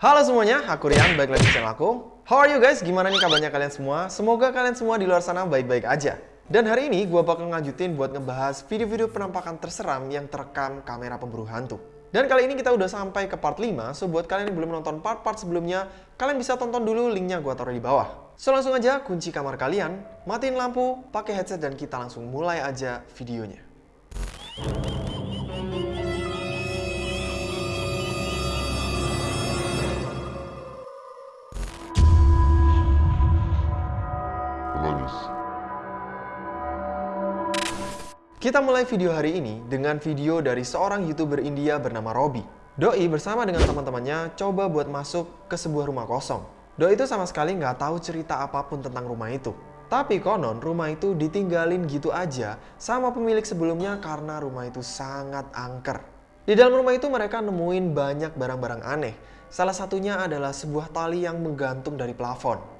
Halo semuanya, aku Rian, balik lagi di channel aku. How are you guys? Gimana nih kabarnya kalian semua? Semoga kalian semua di luar sana baik-baik aja. Dan hari ini gue bakal ngajutin buat ngebahas video-video penampakan terseram yang terekam kamera pemburu hantu. Dan kali ini kita udah sampai ke part 5, so buat kalian yang belum nonton part-part sebelumnya, kalian bisa tonton dulu linknya gue taruh di bawah. So langsung aja kunci kamar kalian, matiin lampu, pakai headset dan kita langsung mulai aja videonya. Kita mulai video hari ini dengan video dari seorang YouTuber India bernama Robby. Doi bersama dengan teman-temannya coba buat masuk ke sebuah rumah kosong. Doi itu sama sekali nggak tahu cerita apa pun tentang rumah itu. Tapi konon rumah itu ditinggalin gitu aja sama pemilik sebelumnya karena rumah itu sangat angker. Di dalam rumah itu mereka nemuin banyak barang-barang aneh. Salah satunya adalah sebuah tali yang menggantung dari plafon.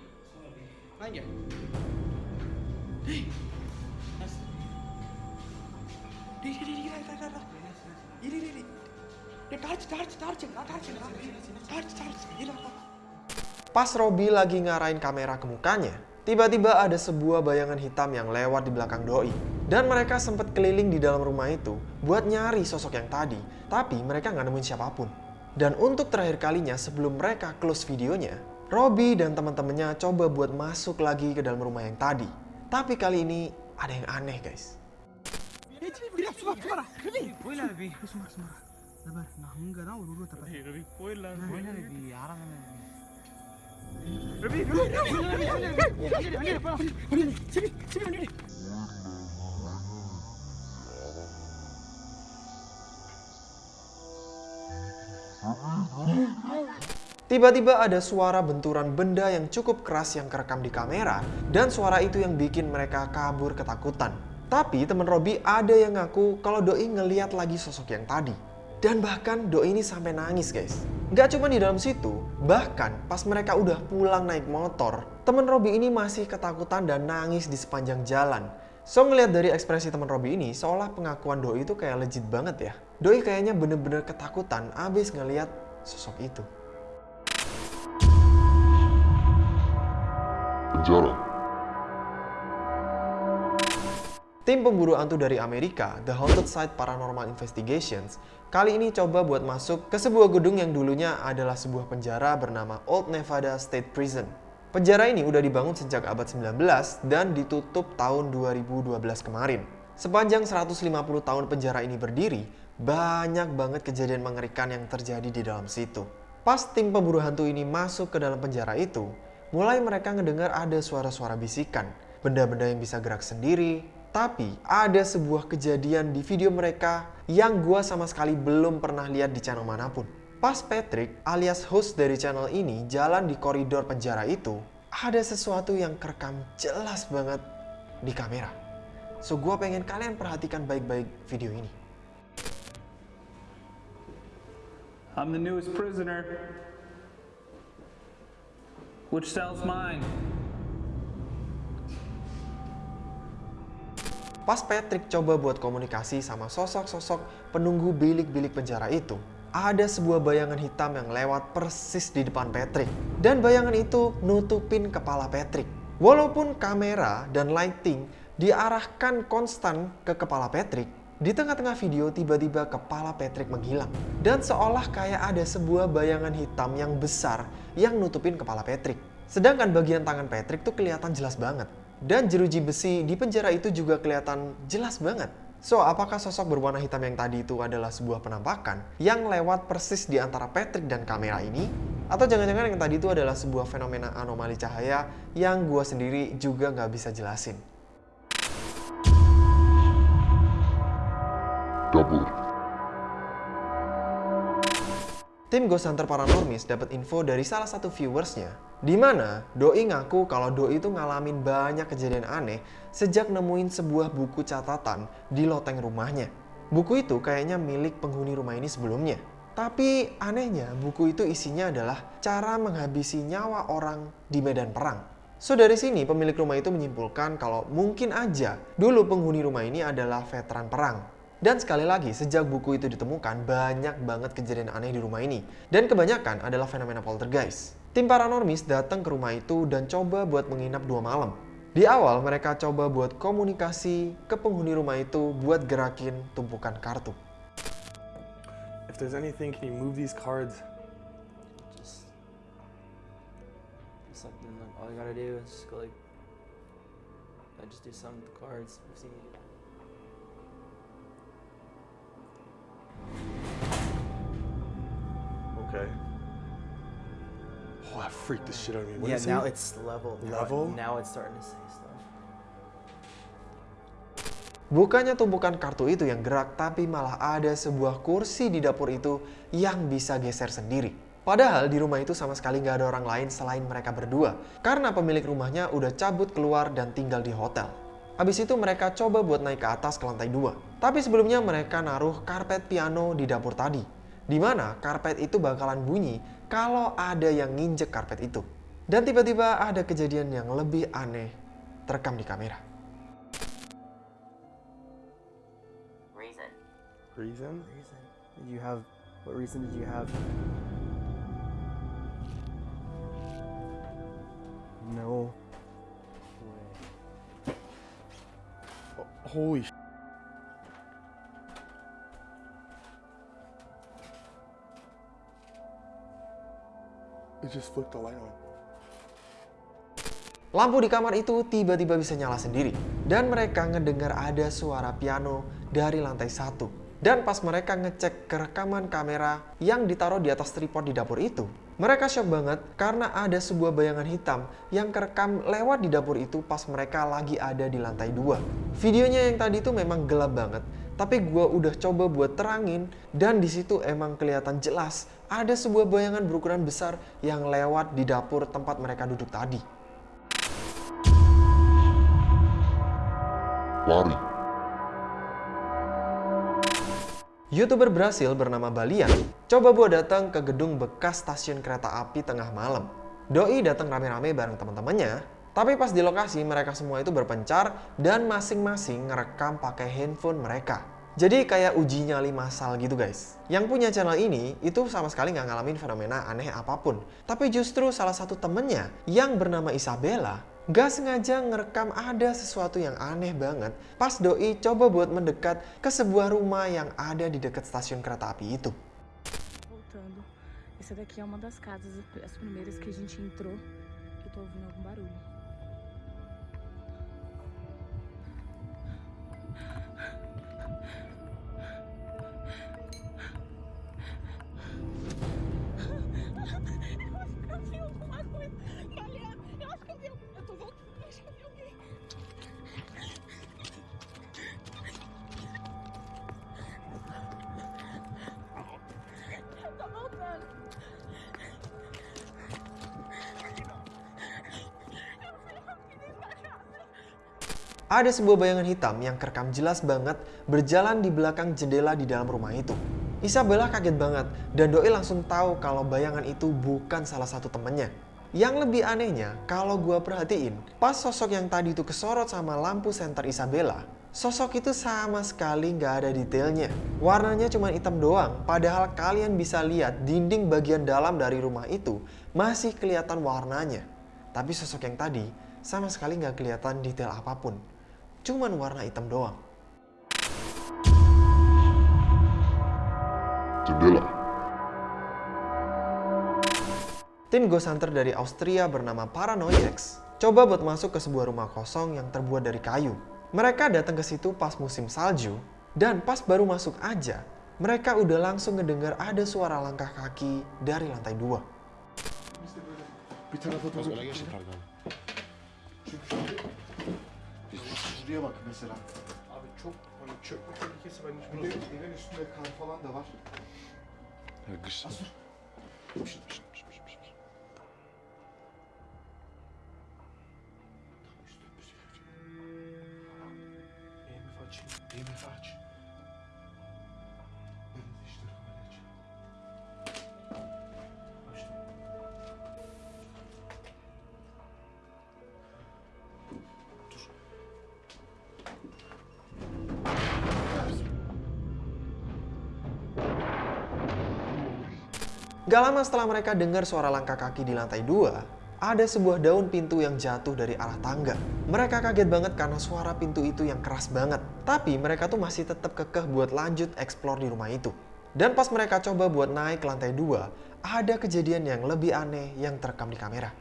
Pas Robi lagi ngarahin kamera ke mukanya, tiba-tiba ada sebuah bayangan hitam yang lewat di belakang Doi. Dan mereka sempat keliling di dalam rumah itu buat nyari sosok yang tadi, tapi mereka nggak nemuin siapa pun. Dan untuk terakhir kalinya sebelum mereka close videonya, Robby dan teman-temannya coba buat masuk lagi ke dalam rumah yang tadi. Tapi kali ini ada yang aneh guys. Robby, Tiba-tiba ada suara benturan benda yang cukup keras yang kerekam di kamera dan suara itu yang bikin mereka kabur ketakutan. Tapi teman Robby ada yang ngaku kalau Doi ngeliat lagi sosok yang tadi. Dan bahkan Doi ini sampai nangis guys. Gak cuma di dalam situ, bahkan pas mereka udah pulang naik motor, teman Robby ini masih ketakutan dan nangis di sepanjang jalan. So ngeliat dari ekspresi teman Robby ini, seolah pengakuan Doi itu kayak legit banget ya. Doi kayaknya bener-bener ketakutan abis ngeliat sosok itu. Penjara. Tim pemburu hantu dari Amerika, The Haunted Site Paranormal Investigations, kali ini coba buat masuk ke sebuah gedung yang dulunya adalah sebuah penjara bernama Old Nevada State Prison. Penjara ini udah dibangun sejak abad 19 dan ditutup tahun 2012 kemarin. Sepanjang 150 tahun penjara ini berdiri, banyak banget kejadian mengerikan yang terjadi di dalam situ. Pas tim pemburu hantu ini masuk ke dalam penjara itu, mulai mereka ngedengar ada suara-suara bisikan, benda-benda yang bisa gerak sendiri, tapi ada sebuah kejadian di video mereka yang gua sama sekali belum pernah lihat di channel mana pun. Pas Patrick alias host dari channel ini jalan di koridor penjara itu, ada sesuatu yang kerekam jelas banget di kamera. So gua pengen kalian perhatikan baik-baik video ini. I'm the newest prisoner. Which cell's mine? Pas Patrick coba buat komunikasi sama sosok-sosok penunggu bilik-bilik penjara itu, ada sebuah bayangan hitam yang lewat persis di depan Patrick. Dan bayangan itu nutupin kepala Patrick. Walaupun kamera dan lighting diarahkan konstan ke kepala Patrick, di tengah-tengah video tiba-tiba kepala Patrick menghilang. Dan seolah kayak ada sebuah bayangan hitam yang besar yang nutupin kepala Patrick. Sedangkan bagian tangan Patrick tuh kelihatan jelas banget. Dan jeruji besi di penjara itu juga kelihatan jelas banget. So, apakah sosok berwarna hitam yang tadi itu adalah sebuah penampakan yang lewat persis di antara Patrick dan kamera ini? Atau jangan-jangan yang tadi itu adalah sebuah fenomena anomali cahaya yang gua sendiri juga nggak bisa jelasin? Dapur. tim Ghost Hunter Paranormis dapat info dari salah satu viewersnya, di mana Doi ngaku kalau Doi itu ngalamin banyak kejadian aneh sejak nemuin sebuah buku catatan di loteng rumahnya. Buku itu kayaknya milik penghuni rumah ini sebelumnya. Tapi anehnya buku itu isinya adalah cara menghabisi nyawa orang di medan perang. So dari sini pemilik rumah itu menyimpulkan kalau mungkin aja dulu penghuni rumah ini adalah veteran perang. Dan sekali lagi, sejak buku itu ditemukan, banyak banget kejadian aneh di rumah ini. Dan kebanyakan adalah fenomena poltergeist. Tim Paranormis datang ke rumah itu dan coba buat menginap dua malam. Di awal, mereka coba buat komunikasi ke penghuni rumah itu buat gerakin tumpukan kartu. If there's anything, can you move these cards? just something like all you gotta do is just go like I just do something with the cards. I've seen Okay. Oh, that freaked the shit out of me. What yeah, is now it? it's level. Now, Level? Now it's starting to say stuff. Bukannya tumpukan kartu itu yang gerak, tapi malah ada sebuah kursi di dapur itu yang bisa geser sendiri. Padahal di rumah itu sama sekali nggak ada orang lain selain mereka berdua, karena pemilik rumahnya udah cabut keluar dan tinggal di hotel. Habis itu mereka coba buat naik ke atas ke lantai dua. Tapi sebelumnya mereka naruh karpet piano di dapur tadi. Di mana karpet itu bakalan bunyi kalau ada yang nginjek karpet itu. Dan tiba-tiba ada kejadian yang lebih aneh terekam di kamera. Reason. Reason? Reason? Did you have? What reason did you have? No. Oh, holy It just flicked the light on. Lampu di kamar itu tiba-tiba bisa nyala sendiri. Dan mereka ngedengar ada suara piano dari lantai satu. Dan pas mereka ngecek ke rekaman kamera yang ditaruh di atas tripod di dapur itu, mereka shock banget karena ada sebuah bayangan hitam yang kerekam lewat di dapur itu pas mereka lagi ada di lantai dua. Videonya yang tadi itu memang gelap banget, tapi gue udah coba buat terangin dan di situ emang kelihatan jelas ada sebuah bayangan berukuran besar yang lewat di dapur tempat mereka duduk tadi. Lari. YouTuber Brasil bernama Balian coba buat datang ke gedung bekas stasiun kereta api tengah malam. Doi datang rame-rame bareng teman-temannya, tapi pas di lokasi mereka semua itu berpencar dan masing-masing ngerekam pakai handphone mereka. Jadi kayak uji nyali massal gitu guys. Yang punya channel ini itu sama sekali nggak ngalamin fenomena aneh apa pun. Tapi justru salah satu temennya yang bernama Isabella nggak sengaja ngerekam ada sesuatu yang aneh banget pas Doi coba buat mendekat ke sebuah rumah yang ada di dekat stasiun kereta api itu. Essa daqui é uma das casas, as primeiras que a gente entrou. Eu tô ouvindo algum barulho. Ada sebuah bayangan hitam yang kerekam jelas banget berjalan di belakang jendela di dalam rumah itu. Isabella kaget banget dan Doi langsung tahu kalau bayangan itu bukan salah satu temennya. Yang lebih anehnya, kalau gua perhatiin, pas sosok yang tadi itu kesorot sama lampu senter Isabella, sosok itu sama sekali nggak ada detailnya. Warnanya cuma hitam doang, padahal kalian bisa lihat dinding bagian dalam dari rumah itu masih kelihatan warnanya. Tapi sosok yang tadi sama sekali nggak kelihatan detail apa pun. Cuman warna hitam doang. Jendela. Tim Ghost Hunter dari Austria bernama Paranoiax coba buat masuk ke sebuah rumah kosong yang terbuat dari kayu. Mereka datang ke situ pas musim salju dan pas baru masuk aja, mereka udah langsung ngedengar ada suara langkah kaki dari lantai dua. Bir Şuraya bak mesela. Abi çok hani çökme tehlikesi ben hiç Bir de evin üstünde kar falan da var. Ya kış. Asur. Gak lama setelah mereka dengar suara langkah kaki di lantai dua, ada sebuah daun pintu yang jatuh dari arah tangga. Mereka kaget banget karena suara pintu itu yang keras banget. Tapi mereka tuh masih tetap kekeh buat lanjut explore di rumah itu. Dan pas mereka coba buat naik ke lantai dua, ada kejadian yang lebih aneh yang terekam di kamera.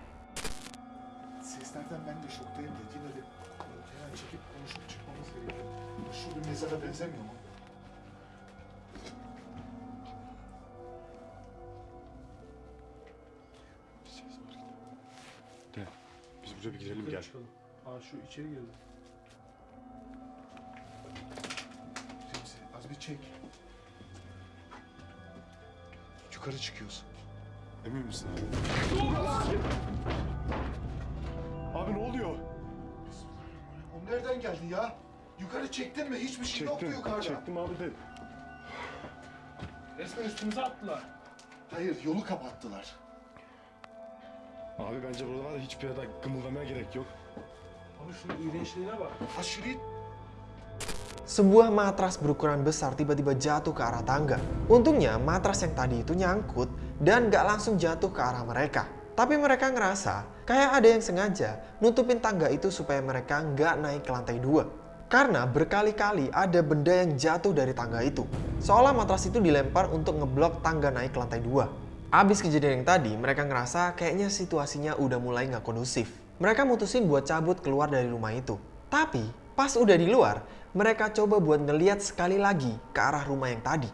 Girelim gel. Aa şu içeri girdi. Remzi az bir çek. Yukarı çıkıyoruz. Emin misin abi? Abi ne oluyor? O nereden geldi ya? Yukarı çektin mi? Hiçbir şey yoktu yukarıda. Çektim abi de. Resmen üstümüze attılar. Hayır yolu kapattılar. Abi bence burada var ya hiçbir yerde kımıldamaya gerek yok. Abi şunun iğrençliğine bak. Aşırı Sebuah matras berukuran besar tiba-tiba jatuh ke arah tangga. Untungnya matras yang tadi itu nyangkut dan gak langsung jatuh ke arah mereka. Tapi mereka ngerasa kayak ada yang sengaja nutupin tangga itu supaya mereka nggak naik ke lantai dua. Karena berkali-kali ada benda yang jatuh dari tangga itu. Seolah matras itu dilempar untuk ngeblok tangga naik ke lantai dua. Abis kejadian yang tadi, mereka ngerasa kayaknya situasinya udah mulai nggak kondusif. Mereka mutusin buat cabut keluar dari rumah itu. Tapi, pas udah di luar, mereka coba buat ngeliat sekali lagi ke arah rumah yang tadi.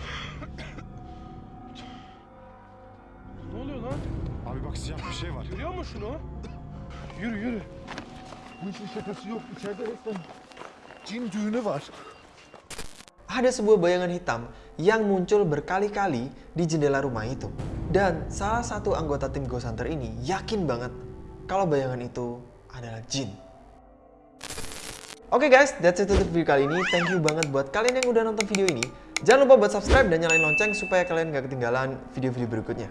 Ne oluyor lan? Abi bak siyah bir şey var. Görüyor musun şunu? Yürü yürü. Bu işin şakası yok. İçeride resmen cin düğünü var. Ada sebuah bayangan hitam yang muncul berkali-kali di jendela rumah itu. Dan salah satu anggota tim Ghost Hunter ini yakin banget kalau bayangan itu adalah jin. Oke guys, that's it untuk video kali ini. Thank you banget buat kalian yang udah nonton video ini. Jangan lupa buat subscribe dan nyalain lonceng supaya kalian gak ketinggalan video-video berikutnya.